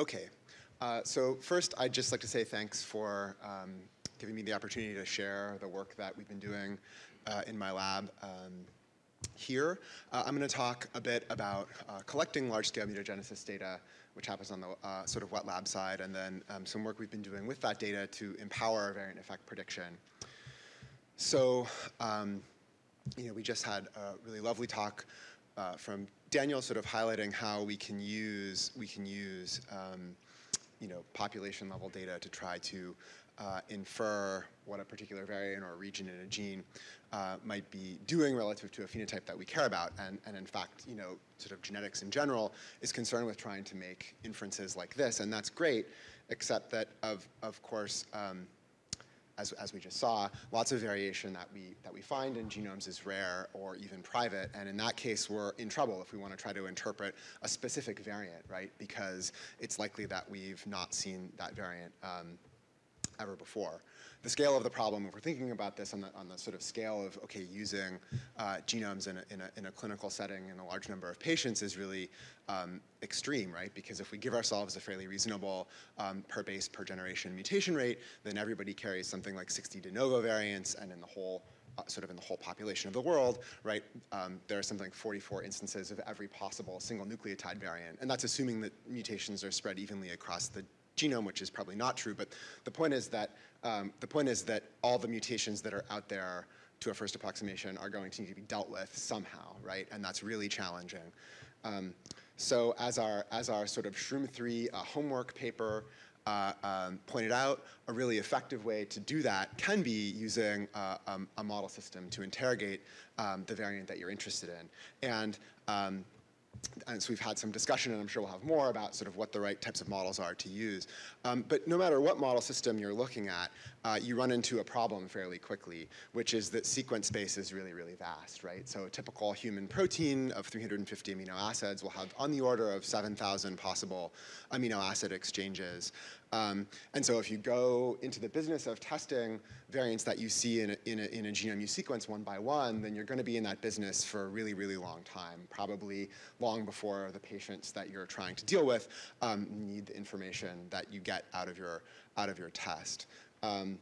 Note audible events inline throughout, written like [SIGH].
Okay, uh, so first I'd just like to say thanks for um, giving me the opportunity to share the work that we've been doing uh, in my lab um, here. Uh, I'm going to talk a bit about uh, collecting large-scale mutagenesis data, which happens on the uh, sort of wet lab side, and then um, some work we've been doing with that data to empower variant effect prediction. So, um, you know, we just had a really lovely talk uh, from Daniel sort of highlighting how we can use, we can use um, you know, population level data to try to uh, infer what a particular variant or region in a gene uh, might be doing relative to a phenotype that we care about. And, and in fact, you know, sort of genetics in general is concerned with trying to make inferences like this, and that's great, except that of, of course, um, as, as we just saw, lots of variation that we, that we find in genomes is rare or even private, and in that case, we're in trouble if we want to try to interpret a specific variant, right? Because it's likely that we've not seen that variant um, ever before. The scale of the problem, if we're thinking about this on the, on the sort of scale of, okay, using uh, genomes in a, in, a, in a clinical setting in a large number of patients is really um, extreme, right? Because if we give ourselves a fairly reasonable um, per base per generation mutation rate, then everybody carries something like 60 de novo variants, and in the whole uh, sort of in the whole population of the world, right, um, there are something like 44 instances of every possible single nucleotide variant. And that's assuming that mutations are spread evenly across the genome, which is probably not true. But the point is that um, the point is that all the mutations that are out there to a first approximation are going to need to be dealt with somehow, right? And that's really challenging. Um, so as our, as our sort of Shroom 3 uh, homework paper uh, um, pointed out, a really effective way to do that can be using uh, um, a model system to interrogate um, the variant that you're interested in. And um, and so we've had some discussion, and I'm sure we'll have more about sort of what the right types of models are to use. Um, but no matter what model system you're looking at, uh, you run into a problem fairly quickly, which is that sequence space is really, really vast, right? So a typical human protein of 350 amino acids will have on the order of 7,000 possible amino acid exchanges. Um, and so if you go into the business of testing variants that you see in a, in, a, in a genome you sequence one by one, then you're going to be in that business for a really, really long time, probably long before the patients that you're trying to deal with um, need the information that you get out of your, out of your test. Um,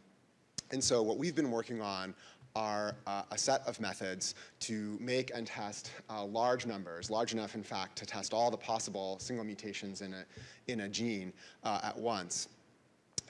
and so what we've been working on are uh, a set of methods to make and test uh, large numbers, large enough in fact to test all the possible single mutations in a, in a gene uh, at once.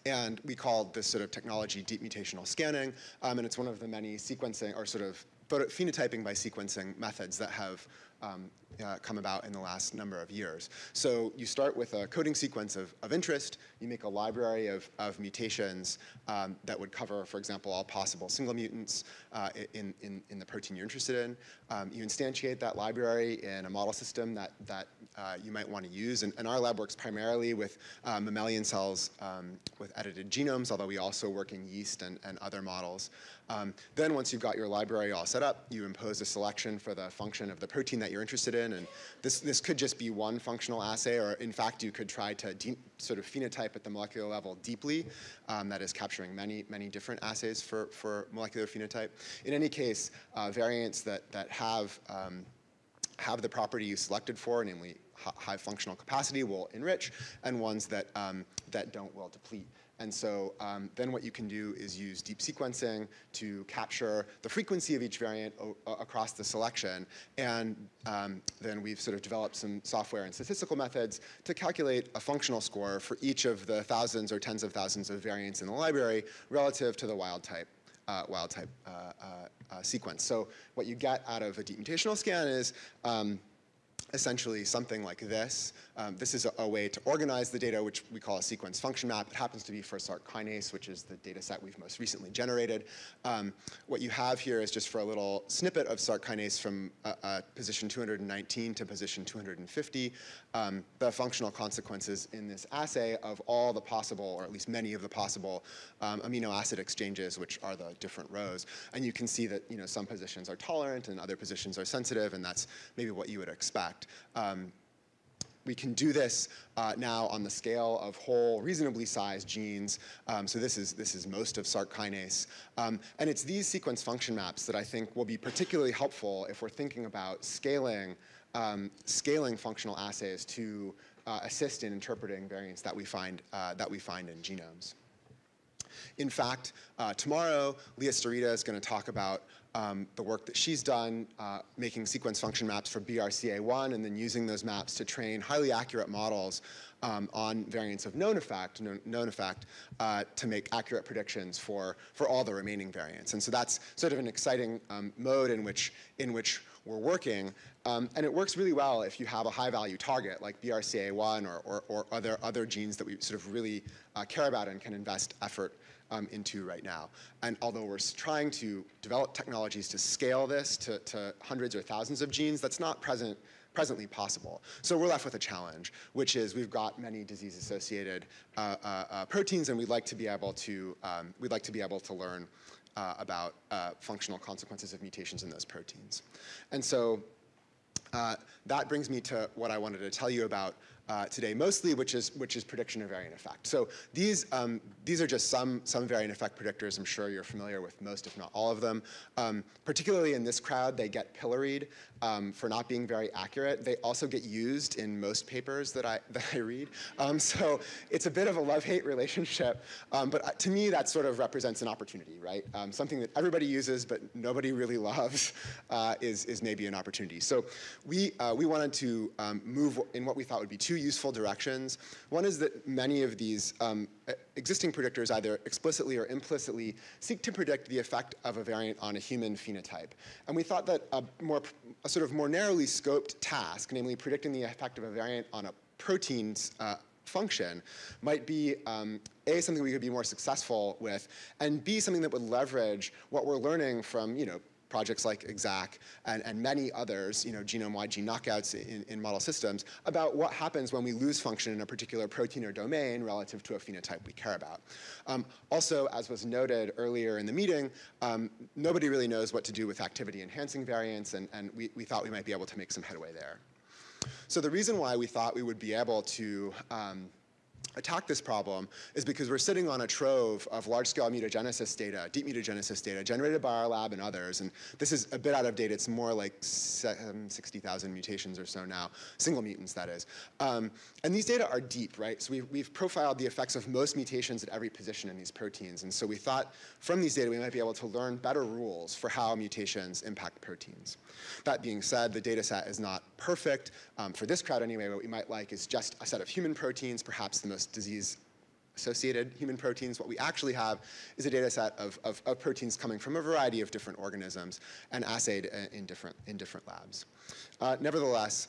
And we called this sort of technology deep mutational scanning, um, and it's one of the many sequencing or sort of phenotyping by sequencing methods that have um, uh, come about in the last number of years. So you start with a coding sequence of, of interest, you make a library of, of mutations um, that would cover, for example, all possible single mutants uh, in, in, in, the protein you're interested in. Um, you instantiate that library in a model system that, that uh, you might want to use, and, and, our lab works primarily with uh, mammalian cells um, with edited genomes, although we also work in yeast and, and other models. Um, then once you've got your library all set up, you impose a selection for the function of the protein that you're interested in. And this, this could just be one functional assay, or in fact, you could try to sort of phenotype at the molecular level deeply. Um, that is capturing many, many different assays for, for molecular phenotype. In any case, uh, variants that, that have, um, have the property you selected for, namely high functional capacity will enrich, and ones that, um, that don't will deplete. And so um, then what you can do is use deep sequencing to capture the frequency of each variant across the selection. And um, then we've sort of developed some software and statistical methods to calculate a functional score for each of the thousands or tens of thousands of variants in the library relative to the wild type. Uh, wild type uh, uh, uh sequence. So what you get out of a deep mutational scan is um, essentially something like this. Um, this is a, a, way to organize the data, which we call a sequence function map. It happens to be for Src kinase, which is the data set we've most recently generated. Um, what you have here is just for a little snippet of Src kinase from uh, uh, position 219 to position 250, um, the functional consequences in this assay of all the possible, or at least many of the possible um, amino acid exchanges, which are the different rows. And you can see that you know, some positions are tolerant and other positions are sensitive, and that's maybe what you would expect. Um, we can do this uh, now on the scale of whole, reasonably sized genes. Um, so this is, this is most of Src kinase. Um, and it's these sequence function maps that I think will be particularly helpful if we're thinking about scaling, um, scaling functional assays to uh, assist in interpreting variants that we find, uh, that we find in genomes. In fact, uh, tomorrow, Leah Starita is going to talk about um, the work that she's done uh, making sequence function maps for BRCA1 and then using those maps to train highly accurate models um, on variants of known effect, known, known effect uh, to make accurate predictions for, for all the remaining variants. And so that's sort of an exciting um, mode in which, in which we're working. Um, and it works really well if you have a high value target like BRCA1 or, or, or other, other genes that we sort of really uh, care about and can invest effort um, into right now. And although we're trying to develop technologies to scale this to, to hundreds or thousands of genes, that's not present presently possible. So we're left with a challenge, which is we've got many disease-associated uh, uh, uh, proteins, and we'd like to be able to um, we'd like to be able to learn uh, about uh, functional consequences of mutations in those proteins. And so uh, that brings me to what I wanted to tell you about uh, today mostly, which is, which is prediction of variant effect. So these, um, these are just some, some variant effect predictors. I'm sure you're familiar with most, if not all of them. Um, particularly in this crowd, they get pilloried um, for not being very accurate. They also get used in most papers that I, [LAUGHS] that I read. Um, so it's a bit of a love-hate relationship. Um, but uh, to me, that sort of represents an opportunity, right? Um, something that everybody uses but nobody really [LAUGHS] loves uh, is, is maybe an opportunity. So we, uh, we wanted to move in what we thought would be two useful directions. One is that many of these um, existing predictors either explicitly or implicitly seek to predict the effect of a variant on a human phenotype. And we thought that a more, a sort of more narrowly scoped task, namely predicting the effect of a variant on a protein's uh, function might be um, A, something we could be more successful with, and B, something that would leverage what we're learning from, you know, projects like EXAC and, and many others, you know, genome-wide gene knockouts in, in model systems, about what happens when we lose function in a particular protein or domain relative to a phenotype we care about. Um, also, as was noted earlier in the meeting, um, nobody really knows what to do with activity-enhancing variants, and, and we, we thought we might be able to make some headway there. So the reason why we thought we would be able to um, attack this problem is because we're sitting on a trove of large-scale mutagenesis data, deep mutagenesis data, generated by our lab and others. And this is a bit out of date. It's more like 60,000 mutations or so now, single mutants, that is. Um, and these data are deep, right? So we've, we've profiled the effects of most mutations at every position in these proteins. And so we thought from these data we might be able to learn better rules for how mutations impact proteins. That being said, the data set is not perfect. Um, for this crowd anyway, what we might like is just a set of human proteins, perhaps the most disease associated human proteins. What we actually have is a data set of, of, of, proteins coming from a variety of different organisms and assayed in different, in different labs. Uh, nevertheless,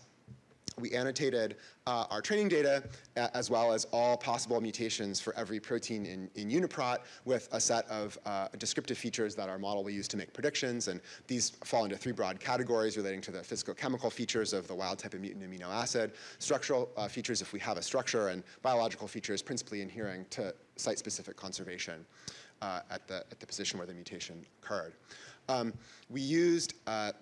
we annotated uh, our training data as well as all possible mutations for every protein in, in UniProt with a set of uh, descriptive features that our model will use to make predictions. And these fall into three broad categories relating to the physicochemical features of the wild type of mutant amino acid, structural uh, features if we have a structure, and biological features principally adhering to site-specific conservation uh, at, the, at the position where the mutation occurred. Um, we used uh,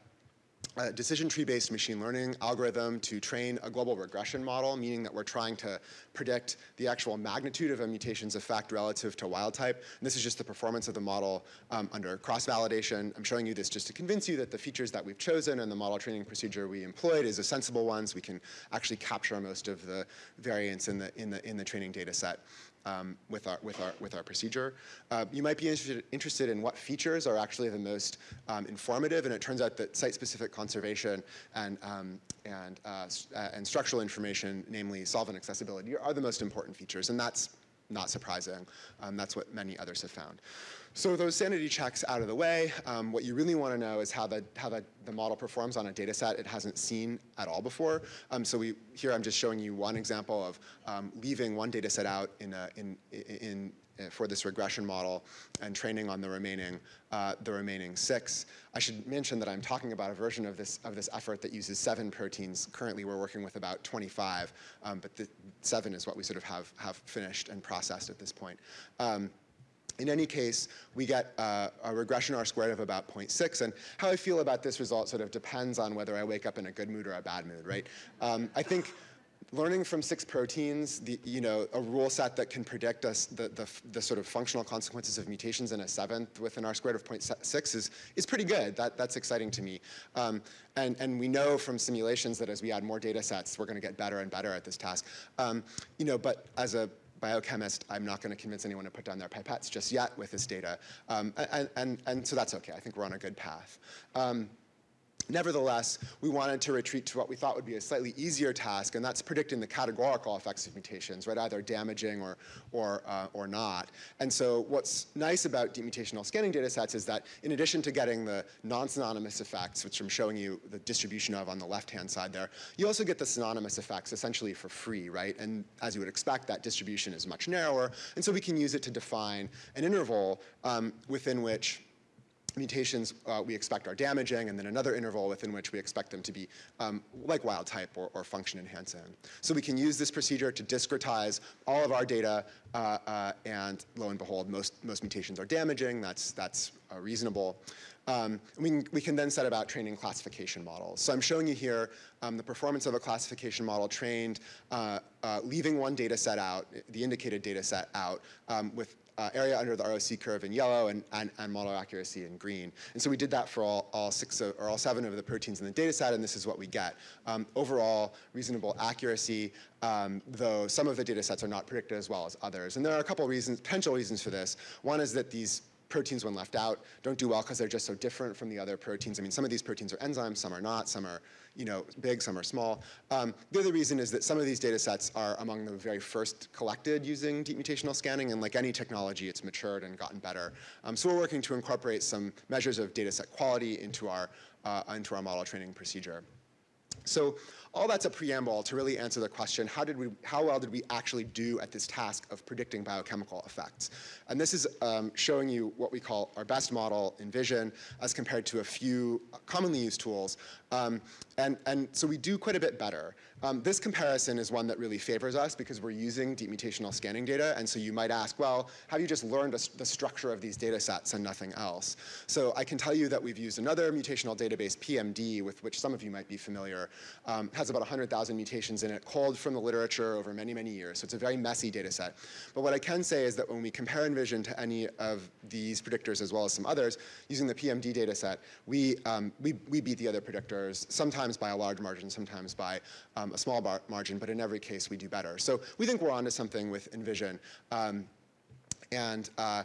a decision tree-based machine learning algorithm to train a global regression model, meaning that we're trying to predict the actual magnitude of a mutation's effect relative to wild type. And this is just the performance of the model um, under cross-validation. I'm showing you this just to convince you that the features that we've chosen and the model training procedure we employed is a sensible one, so we can actually capture most of the variance in the, in the, in the training data set um, with, our, with, our, with our procedure. Uh, you might be interested, interested in what features are actually the most um, informative, and it turns out that site-specific conservation and, um, and, uh, uh, and structural information, namely solvent accessibility, are the most important features, and that's not surprising. Um, that's what many others have found. So those sanity checks out of the way, um, what you really want to know is how, the, how the, the model performs on a data set it hasn't seen at all before. Um, so we, here I'm just showing you one example of um, leaving one data set out in, a, in, in, in, for this regression model and training on the remaining, uh, the remaining six. I should mention that I'm talking about a version of this, of this effort that uses seven proteins. Currently we're working with about 25, um, but the seven is what we sort of have, have finished and processed at this point. Um, in any case, we get uh, a regression R squared of about 0.6, and how I feel about this result sort of depends on whether I wake up in a good mood or a bad mood, right? Um, I think learning from six proteins, the, you know, a rule set that can predict us the, the, the, sort of functional consequences of mutations in a seventh within R squared of 0.6 is, is pretty good. That, that's exciting to me. Um, and, and we know from simulations that as we add more data sets, we're going to get better and better at this task. Um, you know, but as a biochemist, I'm not going to convince anyone to put down their pipettes just yet with this data. Um, and, and, and so that's okay. I think we're on a good path. Nevertheless, we wanted to retreat to what we thought would be a slightly easier task, and that's predicting the categorical effects of mutations, right, either damaging or, or, uh, or not. And so what's nice about deep mutational scanning data sets is that in addition to getting the non-synonymous effects, which I'm showing you the distribution of on the left-hand side there, you also get the synonymous effects essentially for free, right? And as you would expect, that distribution is much narrower, and so we can use it to define an interval um, within which mutations uh, we expect are damaging, and then another interval within which we expect them to be um, like wild type or, or, function enhancing. So we can use this procedure to discretize all of our data, uh, uh, and lo and behold, most, most mutations are damaging. That's, that's uh, reasonable. Um, we, can, we can then set about training classification models. So I'm showing you here um, the performance of a classification model trained, uh, uh, leaving one data set out, the indicated data set out, um, with uh, area under the ROC curve in yellow and, and, and, model accuracy in green. And so we did that for all, all six of, or all seven of the proteins in the data set, and this is what we get. Um, overall, reasonable accuracy, um, though some of the data sets are not predicted as well as others. And there are a couple reasons, potential reasons for this. One is that these proteins, when left out, don't do well because they're just so different from the other proteins. I mean, some of these proteins are enzymes, some are not, some are you know, big, some are small. Um, the other reason is that some of these data sets are among the very first collected using deep mutational scanning, and like any technology, it's matured and gotten better. Um, so we're working to incorporate some measures of data set quality into our, uh, into our model training procedure. So all that's a preamble to really answer the question, how, did we, how well did we actually do at this task of predicting biochemical effects? And this is um, showing you what we call our best model in vision as compared to a few commonly used tools. Um, and, and so we do quite a bit better. Um, this comparison is one that really favors us because we're using deep mutational scanning data. And so you might ask, well, have you just learned the structure of these data sets and nothing else? So I can tell you that we've used another mutational database, PMD, with which some of you might be familiar, um, has about 100,000 mutations in it, culled from the literature over many, many years. So it's a very messy data set. But what I can say is that when we compare Envision to any of these predictors as well as some others, using the PMD data set, we, um, we, we beat the other predictors, sometimes by a large margin, sometimes by um, a small margin, but in every case we do better. So we think we're onto something with Envision. Um, and uh,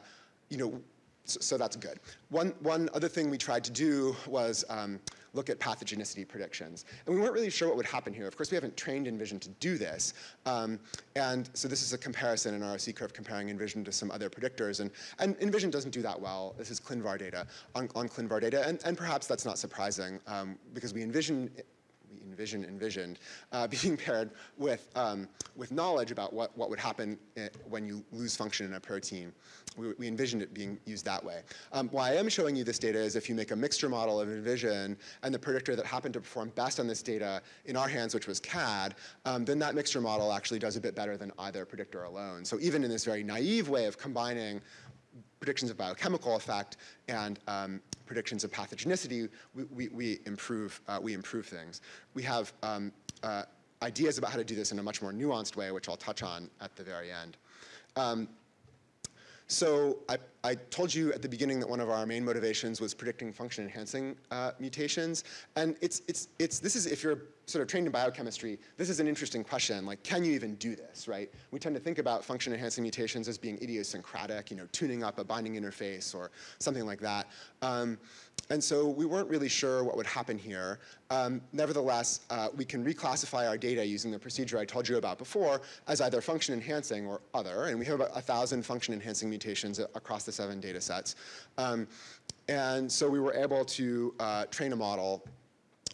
you know, so, so, that's good. One, one other thing we tried to do was um, look at pathogenicity predictions. And we weren't really sure what would happen here. Of course, we haven't trained Envision to do this. Um, and so this is a comparison in ROC curve comparing Envision to some other predictors. And, and InVision doesn't do that well. This is ClinVar data on, on ClinVar data. And, and perhaps that's not surprising um, because we envision we envision envisioned uh, [LAUGHS] being paired with, um, with knowledge about what, what would happen eh, when you lose function in a protein. We, we envisioned it being used that way. Um, why I am showing you this data is if you make a mixture model of InVision and the predictor that happened to perform best on this data in our hands, which was CAD, um, then that mixture model actually does a bit better than either predictor alone. So even in this very naive way of combining predictions of biochemical effect and um, predictions of pathogenicity, we, we, we improve, uh, we improve things. We have um, uh, ideas about how to do this in a much more nuanced way, which I'll touch on at the very end. Um, so I, I, told you at the beginning that one of our main motivations was predicting function enhancing uh, mutations. And it's, it's, it's, this is, if you're sort of trained in biochemistry, this is an interesting question. Like, can you even do this, right? We tend to think about function enhancing mutations as being idiosyncratic, you know, tuning up a binding interface or something like that. Um, and so we weren't really sure what would happen here. Um, nevertheless, uh, we can reclassify our data using the procedure I told you about before as either function enhancing or other. And we have about 1,000 function enhancing mutations across the seven data sets. Um, and so we were able to uh, train a model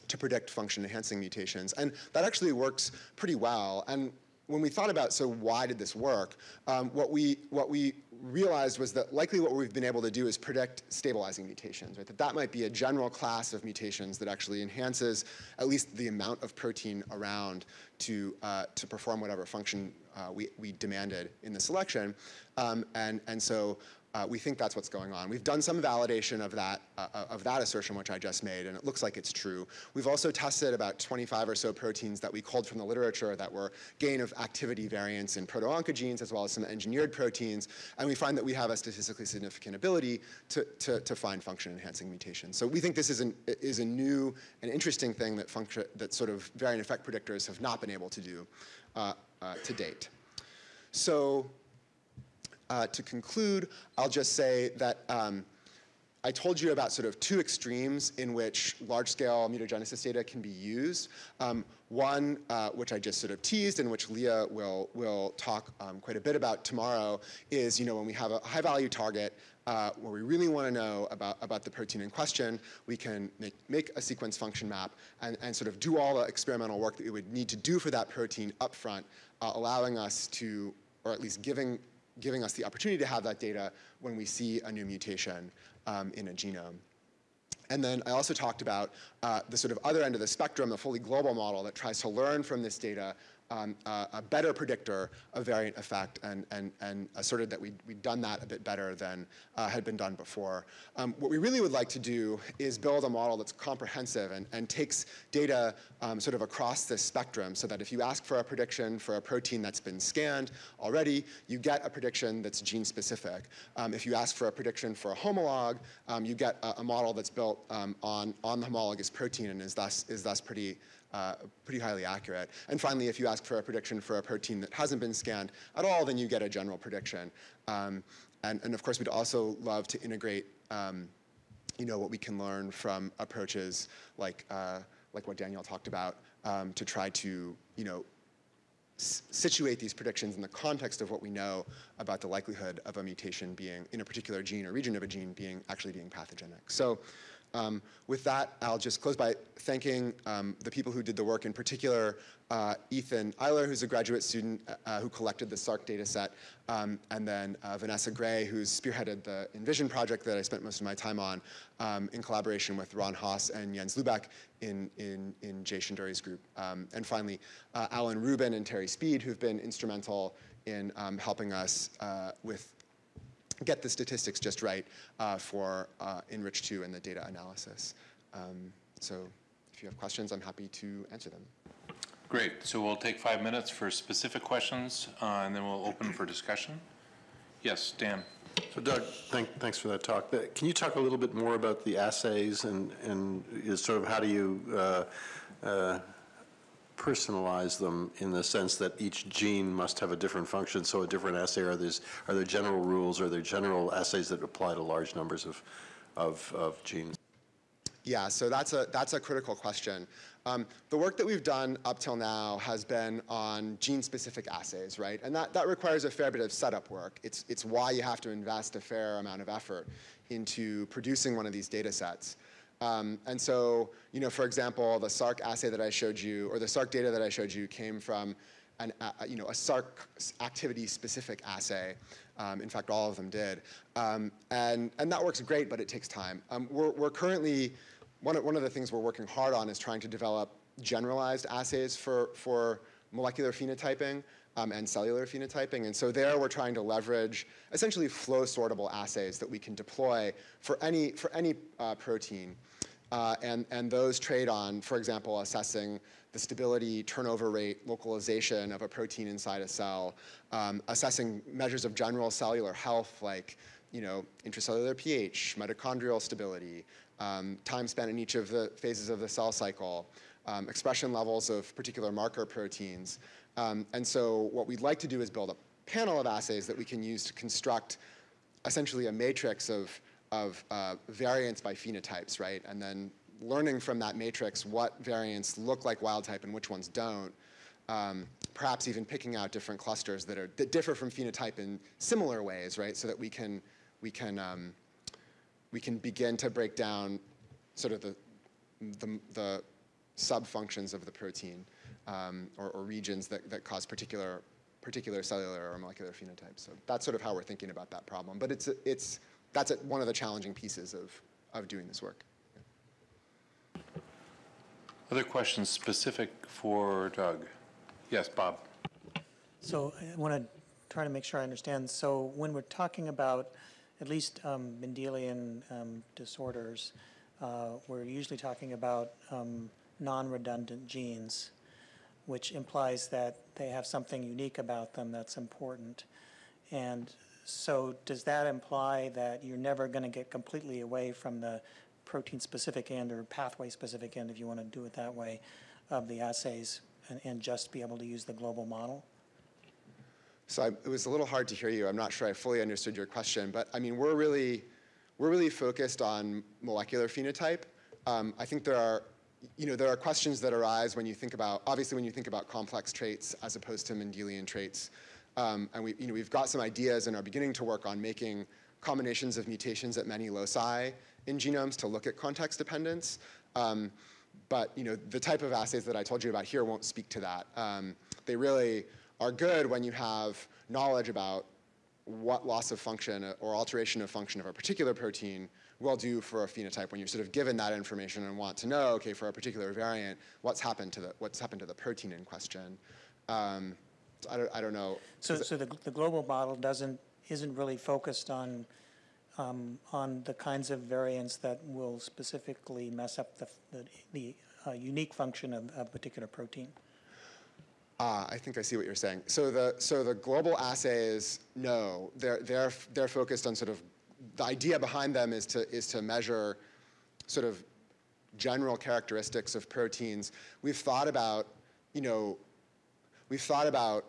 to predict function enhancing mutations. And that actually works pretty well. And when we thought about, so why did this work, um, what, we, what we realized was that likely what we've been able to do is predict stabilizing mutations, right? That that might be a general class of mutations that actually enhances at least the amount of protein around to, uh, to perform whatever function uh, we, we demanded in the selection. Um, and, and so uh, we think that's what's going on. We've done some validation of that, uh, of that assertion, which I just made, and it looks like it's true. We've also tested about 25 or so proteins that we culled from the literature that were gain of activity variants in proto-oncogenes, as well as some engineered proteins, and we find that we have a statistically significant ability to, to, to find function-enhancing mutations. So we think this is, an, is a new and interesting thing that, function, that sort of variant effect predictors have not been able to do uh, uh, to date. So uh, to conclude, I'll just say that um, I told you about sort of two extremes in which large-scale mutagenesis data can be used. Um, one, uh, which I just sort of teased and which Leah will, will talk um, quite a bit about tomorrow, is you know, when we have a high-value target uh, where we really want to know about, about the protein in question, we can make, make a sequence function map and, and sort of do all the experimental work that we would need to do for that protein up front, uh, allowing us to, or at least giving giving us the opportunity to have that data when we see a new mutation um, in a genome. And then I also talked about uh, the sort of other end of the spectrum, the fully global model that tries to learn from this data um, uh, a better predictor of variant effect and, and, and asserted that we'd, we'd done that a bit better than uh, had been done before. Um, what we really would like to do is build a model that's comprehensive and, and takes data um, sort of across this spectrum so that if you ask for a prediction for a protein that's been scanned already, you get a prediction that's gene specific. Um, if you ask for a prediction for a homolog, um, you get a, a, model that's built um, on, on the homologous protein and is thus, is thus pretty uh, pretty highly accurate. And finally, if you ask for a prediction for a protein that hasn't been scanned at all, then you get a general prediction. Um, and, and, of course, we'd also love to integrate um, you know, what we can learn from approaches like, uh, like what Daniel talked about um, to try to, you know, situate these predictions in the context of what we know about the likelihood of a mutation being in a particular gene or region of a gene being actually being pathogenic. So um, with that, I'll just close by thanking um, the people who did the work, in particular uh, Ethan Eiler, who's a graduate student uh, uh who collected the SARC data set, um, and then uh, Vanessa Gray, who's spearheaded the Envision project that I spent most of my time on um, in collaboration with Ron Haas and Jens Lubeck in, in, in Jay Shenduri's group. Um, and finally, uh, Alan Rubin and Terry Speed, who've been instrumental in um, helping us uh, with get the statistics just right uh, for uh, Enrich2 and the data analysis. Um, so if you have questions, I'm happy to answer them. Great. So we'll take five minutes for specific questions, uh, and then we'll open for discussion. Yes, Dan. So Doug, thank, thanks for that talk. Can you talk a little bit more about the assays and, and sort of how do you uh, uh, personalize them in the sense that each gene must have a different function, so a different assay, are, there are there general rules, are there general assays that apply to large numbers of, of, of genes? Yeah, so that's a, that's a critical question. Um, the work that we've done up till now has been on gene-specific assays, right? And that, that requires a fair bit of setup work. It's, it's why you have to invest a fair amount of effort into producing one of these data sets. Um, and so, you know, for example, the SARC assay that I showed you, or the SARC data that I showed you came from an, uh, you know, a SARC activity-specific assay. Um, in fact, all of them did. Um, and, and that works great, but it takes time. Um, we're, we're currently, one of, one of the things we're working hard on is trying to develop generalized assays for, for molecular phenotyping um, and cellular phenotyping. And so there we're trying to leverage essentially flow sortable assays that we can deploy for any, for any uh, protein. Uh, and, and those trade on, for example, assessing the stability, turnover rate, localization of a protein inside a cell, um, assessing measures of general cellular health like you know, intracellular pH, mitochondrial stability, um, time spent in each of the phases of the cell cycle, um, expression levels of particular marker proteins, um, and so what we'd like to do is build a panel of assays that we can use to construct essentially a matrix of, of uh, variants by phenotypes, right? And then learning from that matrix what variants look like wild type and which ones don't. Um, perhaps even picking out different clusters that are that differ from phenotype in similar ways, right? So that we can we can um, we can begin to break down sort of the the, the sub functions of the protein um, or, or, regions that, that cause particular, particular cellular or molecular phenotypes. So that's sort of how we're thinking about that problem. But it's, it's, that's a, one of the challenging pieces of, of doing this work. Other questions specific for Doug? Yes, Bob. So I want to try to make sure I understand. So when we're talking about at least um, Mendelian um, disorders, uh, we're usually talking about um, non-redundant genes, which implies that they have something unique about them that's important. And so does that imply that you're never going to get completely away from the protein-specific end or pathway-specific end, if you want to do it that way, of the assays and, and just be able to use the global model? So I, it was a little hard to hear you. I'm not sure I fully understood your question, but I mean, we're really, we're really focused on molecular phenotype. Um, I think there are, you know, there are questions that arise when you think about, obviously when you think about complex traits as opposed to Mendelian traits. Um, and we, you know, we've got some ideas and are beginning to work on making combinations of mutations at many loci in genomes to look at context dependence. Um, but you know, the type of assays that I told you about here won't speak to that. Um, they really are good when you have knowledge about what loss of function or alteration of function of a particular protein will do for a phenotype when you're sort of given that information and want to know, okay, for a particular variant, what's happened to the, what's happened to the protein in question. Um, so I, don't, I don't know. So, so the, the global model doesn't, isn't really focused on, um, on the kinds of variants that will specifically mess up the, the, the uh, unique function of, of a particular protein? Ah, I think I see what you're saying. So the so the global assays, no, they're they're they're focused on sort of the idea behind them is to is to measure sort of general characteristics of proteins. We've thought about, you know, we've thought about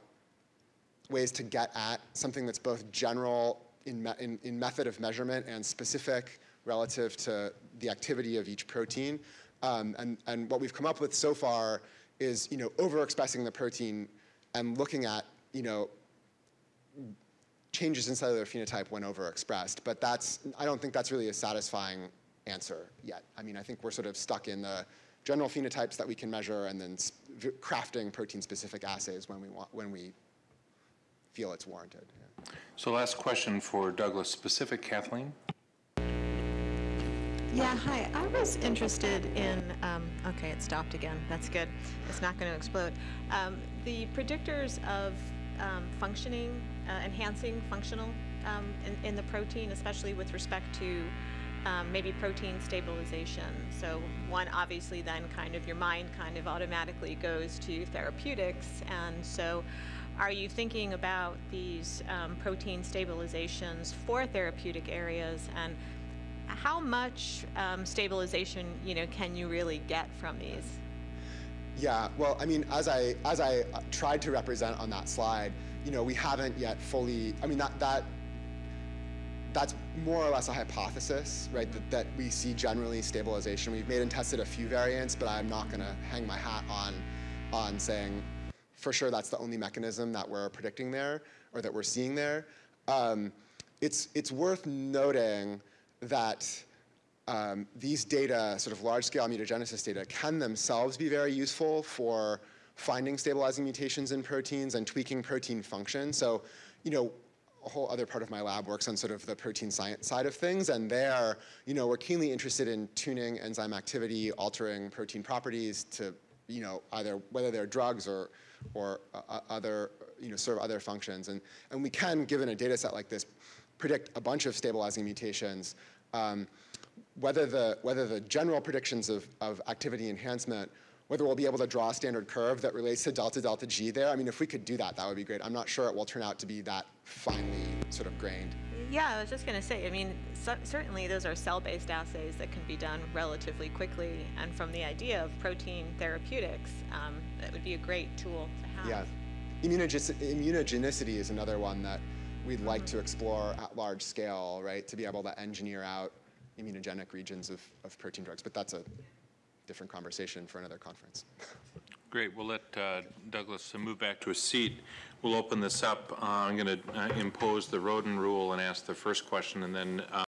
ways to get at something that's both general in, me in, in method of measurement and specific relative to the activity of each protein. Um, and, and what we've come up with so far is, you know, overexpressing the protein and looking at, you know, changes in cellular phenotype when overexpressed. But that's, I don't think that's really a satisfying answer yet. I mean, I think we're sort of stuck in the general phenotypes that we can measure and then crafting protein-specific assays when we want, when we feel it's warranted. yeah. So last question for Douglas specific, Kathleen? Yeah, hi. I was interested in, um, okay, it stopped again. That's good. It's not going to explode. Um, the predictors of um, functioning, uh, enhancing functional um, in, in the protein, especially with respect to um, maybe protein stabilization. So one, obviously, then kind of your mind kind of automatically goes to therapeutics. And so are you thinking about these um, protein stabilizations for therapeutic areas and how much um, stabilization, you know, can you really get from these? Yeah, well, I mean, as I as I uh, tried to represent on that slide, you know, we haven't yet fully. I mean, that that that's more or less a hypothesis, right? That, that we see generally stabilization. We've made and tested a few variants, but I'm not going to hang my hat on on saying for sure that's the only mechanism that we're predicting there or that we're seeing there. Um, it's it's worth noting that um, these data, sort of large-scale mutagenesis data, can themselves be very useful for finding stabilizing mutations in proteins and tweaking protein function. So, you know, a whole other part of my lab works on sort of the protein science side of things, and there, you know, we're keenly interested in tuning enzyme activity, altering protein properties to, you know, either whether they're drugs or or uh, uh, other, you know, serve other functions. And and we can, given a data set like this, predict a bunch of stabilizing mutations. Um, whether the, whether the general predictions of, of activity enhancement, whether we'll be able to draw a standard curve that relates to delta delta G there. I mean, if we could do that, that would be great. I'm not sure it will turn out to be that finely sort of grained. Yeah, I was just going to say, I mean, cer- certainly those are cell-based assays that can be done relatively quickly. And from the idea of protein therapeutics, um, that would be a great tool to have. Yeah. Immunogen- immunogenicity is another one that we'd like to explore at large scale, right? To be able to engineer out immunogenic regions of, of protein drugs. But that's a different conversation for another conference. [LAUGHS] Great, we'll let uh, Douglas uh, move back to a seat. We'll open this up. Uh, I'm going to impose the Roden rule and ask the first question, and then uh,